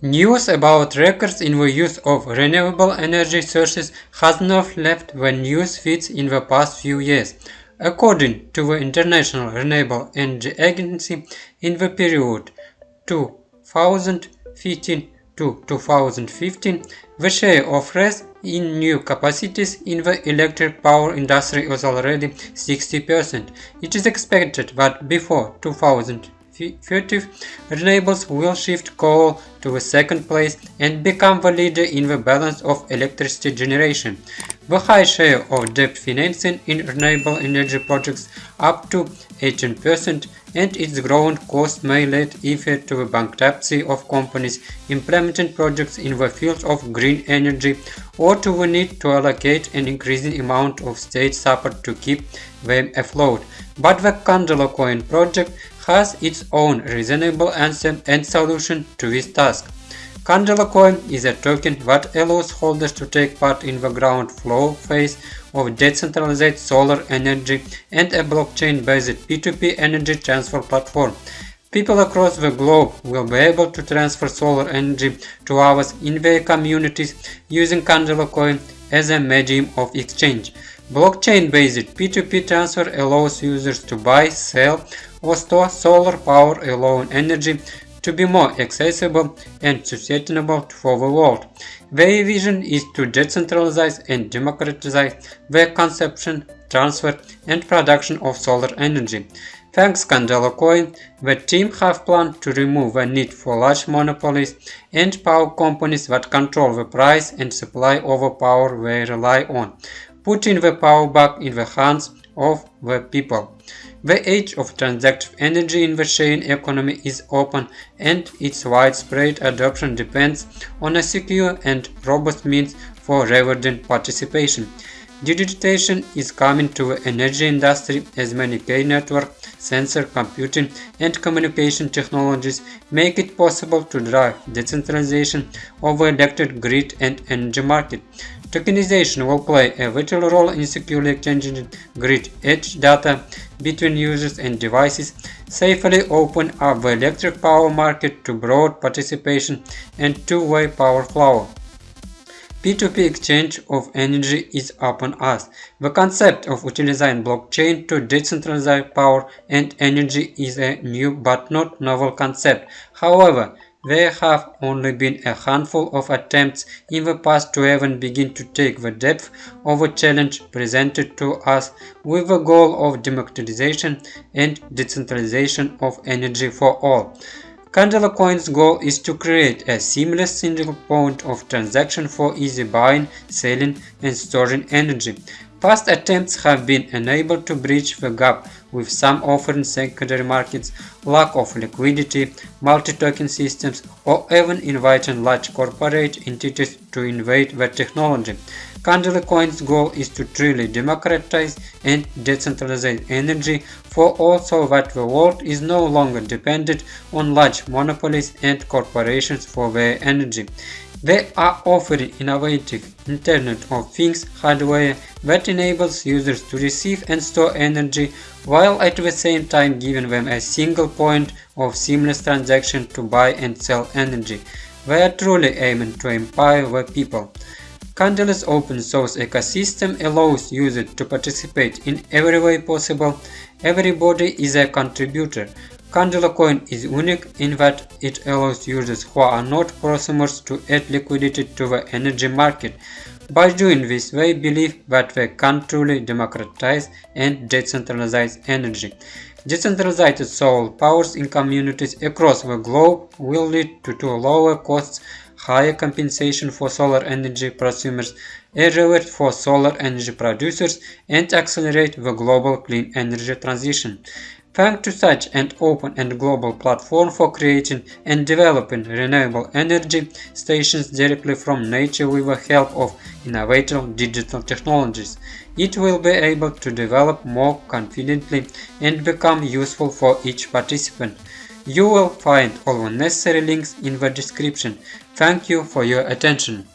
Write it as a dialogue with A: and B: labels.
A: News about records in the use of renewable energy sources has not left the news feeds in the past few years. According to the International Renewable Energy Agency, in the period 2015 to 2015, the share of RES in new capacities in the electric power industry was already 60%. It is expected that before 2015, 30, renewables will shift coal to the second place and become the leader in the balance of electricity generation. The high share of debt financing in renewable energy projects up to 18% and its growing cost may lead either to the bankruptcy of companies implementing projects in the field of green energy or to the need to allocate an increasing amount of state support to keep them afloat. But the Candela Coin project has its own reasonable answer and solution to this task. Candela Coin is a token that allows holders to take part in the ground floor phase of decentralized solar energy and a blockchain-based P2P energy transfer platform. People across the globe will be able to transfer solar energy to others in their communities using Candela Coin as a medium of exchange. Blockchain-based P2P transfer allows users to buy, sell, or store solar power alone energy to be more accessible and sustainable for the world. Their vision is to decentralize and democratize the consumption, transfer and production of solar energy. Thanks Candela Coin, the team have planned to remove the need for large monopolies and power companies that control the price and supply of the power they rely on, putting the power back in the hands of the people. The age of transactive energy in the sharing economy is open and its widespread adoption depends on a secure and robust means for rewarding participation. Digitization is coming to the energy industry as many key network, sensor computing and communication technologies make it possible to drive decentralization of the electric grid and energy market. Tokenization will play a vital role in securely exchanging grid edge data between users and devices, safely open up the electric power market to broad participation and two-way power flow. P2P exchange of energy is upon us. The concept of utilizing blockchain to decentralize power and energy is a new but not novel concept. However, there have only been a handful of attempts in the past to even begin to take the depth of a challenge presented to us with the goal of democratization and decentralization of energy for all. Candela Coin's goal is to create a seamless single point of transaction for easy buying, selling and storing energy. Past attempts have been unable to bridge the gap, with some offering secondary markets, lack of liquidity, multi-token systems, or even inviting large corporate entities to invade the technology. Candela Coin's goal is to truly democratize and decentralize energy for all so that the world is no longer dependent on large monopolies and corporations for their energy. They are offering innovative Internet of Things hardware that enables users to receive and store energy while at the same time giving them a single point of seamless transaction to buy and sell energy. They are truly aiming to empower the people. Candela's open source ecosystem allows users to participate in every way possible. Everybody is a contributor. Candela Coin is unique in that it allows users who are not prosumers to add liquidity to the energy market. By doing this, they believe that they can truly democratize and decentralize energy. Decentralized solar powers in communities across the globe will lead to, to lower costs, higher compensation for solar energy prosumers, a reward for solar energy producers, and accelerate the global clean energy transition. Thanks to such an open and global platform for creating and developing renewable energy stations directly from nature with the help of innovative digital technologies, it will be able to develop more confidently and become useful for each participant. You will find all the necessary links in the description. Thank you for your attention.